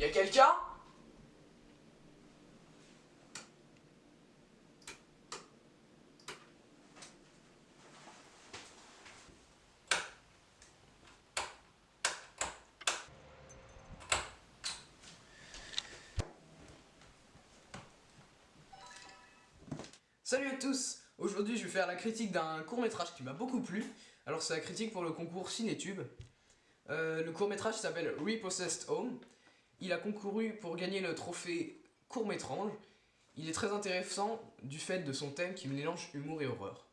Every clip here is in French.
Y'a quelqu'un? Salut à tous Aujourd'hui je vais faire la critique d'un court métrage qui m'a beaucoup plu. Alors c'est la critique pour le concours Cinétube. Euh, le court métrage s'appelle Repossessed Home. Il a concouru pour gagner le trophée court métrage. Il est très intéressant du fait de son thème qui mélange humour et horreur.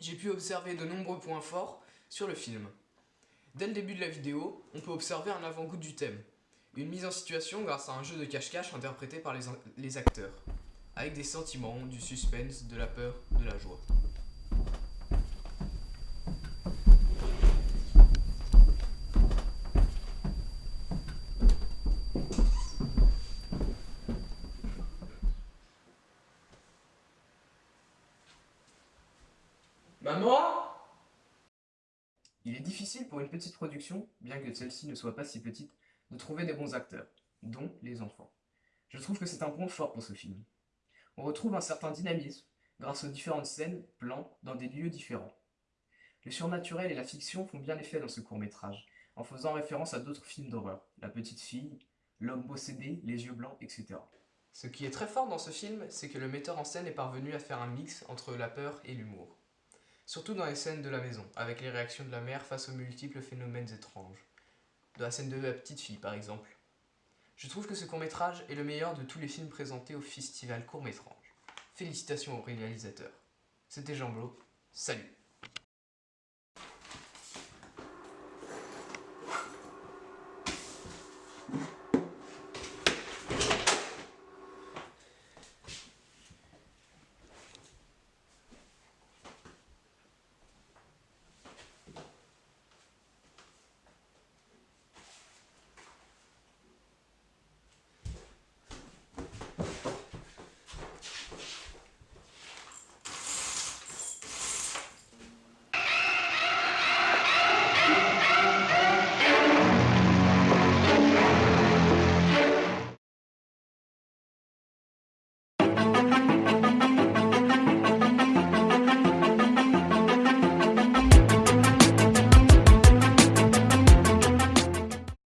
J'ai pu observer de nombreux points forts sur le film. Dès le début de la vidéo, on peut observer un avant-goût du thème. Une mise en situation grâce à un jeu de cache-cache interprété par les acteurs avec des sentiments, du suspense, de la peur, de la joie. Il est difficile pour une petite production, bien que celle-ci ne soit pas si petite, de trouver des bons acteurs, dont les enfants. Je trouve que c'est un point fort pour ce film on retrouve un certain dynamisme grâce aux différentes scènes, plans, dans des lieux différents. Le surnaturel et la fiction font bien effet dans ce court-métrage, en faisant référence à d'autres films d'horreur, La Petite Fille, L'Homme possédé, Les Yeux Blancs, etc. Ce qui est très fort dans ce film, c'est que le metteur en scène est parvenu à faire un mix entre la peur et l'humour. Surtout dans les scènes de la maison, avec les réactions de la mère face aux multiples phénomènes étranges. De la scène de la petite fille, par exemple. Je trouve que ce court-métrage est le meilleur de tous les films présentés au festival court-métrage. Félicitations au réalisateur. C'était Jean Blo, salut